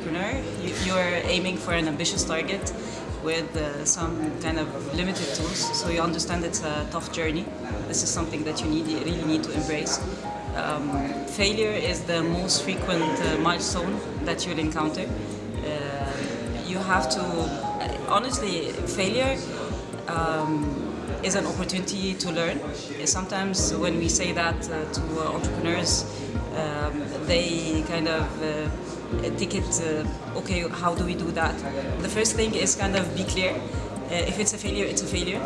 Entrepreneur, you, you're aiming for an ambitious target with uh, some kind of limited tools, so you understand it's a tough journey. This is something that you need, you really need to embrace. Um, failure is the most frequent uh, milestone that you'll encounter. Uh, you have to, honestly, failure um, is an opportunity to learn. Sometimes when we say that uh, to uh, entrepreneurs, um, they kind of uh, take it, uh, okay, how do we do that? The first thing is kind of be clear. Uh, if it's a failure, it's a failure.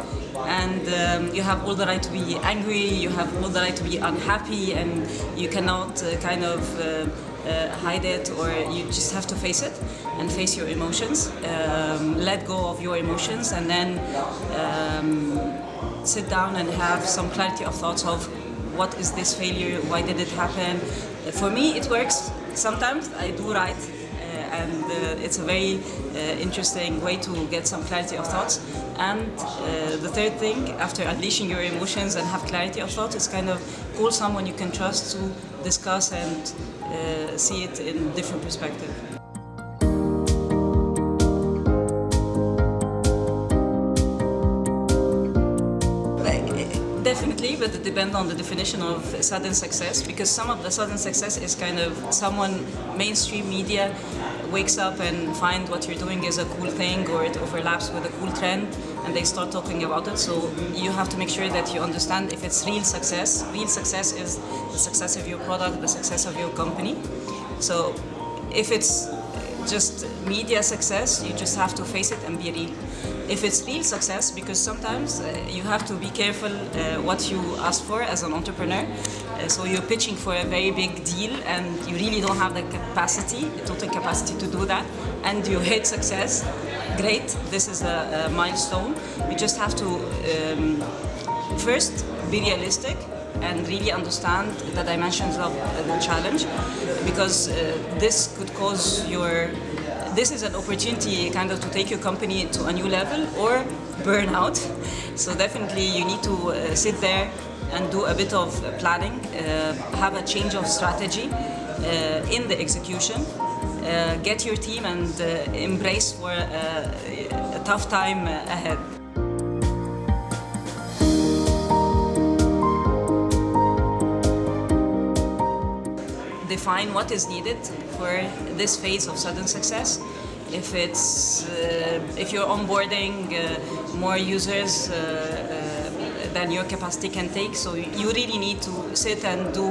And um, you have all the right to be angry, you have all the write to be unhappy, and you cannot uh, kind of uh, uh, hide it or you just have to face it and face your emotions. Um, let go of your emotions and then um, sit down and have some clarity of thoughts of what is this failure, why did it happen. For me, it works. Sometimes I do right and uh, it's a very uh, interesting way to get some clarity of thoughts. And uh, the third thing, after unleashing your emotions and have clarity of thought, is kind of call someone you can trust to discuss and see it in different perspective. Definitely, but it depends on the definition of sudden success because some of the sudden success is kind of someone, mainstream media, wakes up and find what you're doing is a cool thing or it overlaps with a cool trend and they start talking about it. So you have to make sure that you understand if it's real success. Real success is the success of your product, the success of your company. So if it's just media success, you just have to face it and be real. If it's real success, because sometimes uh, you have to be careful uh, what you ask for as an entrepreneur. Uh, so you're pitching for a very big deal and you really don't have the capacity, the total capacity to do that, and you hit success, great, this is a, a milestone. You just have to um, first be realistic and really understand the dimensions of the challenge because uh, this could cause your this is an opportunity kind of to take your company to a new level or burn out. So definitely you need to uh, sit there and do a bit of planning uh, have a change of strategy uh, in the execution uh, get your team and uh, embrace for a tough time ahead define what is needed for this phase of sudden success. If it's uh, if you're onboarding uh, more users uh, uh than your capacity can take, so you really need to sit and do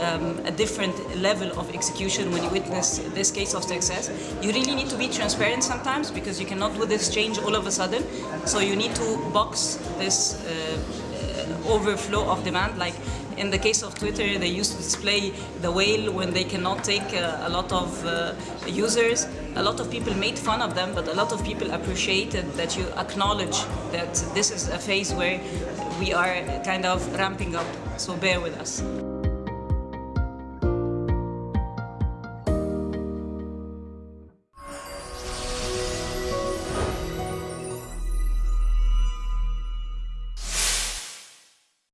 um, a different level of execution when you witness this case of success. You really need to be transparent sometimes because you cannot do this change all of a sudden. So you need to box this uh, overflow of demand. Like in the case of Twitter, they used to display the whale when they cannot take uh, a lot of uh, users. A lot of people made fun of them, but a lot of people appreciated that you acknowledge that this is a phase where we are kind of ramping up. So bear with us.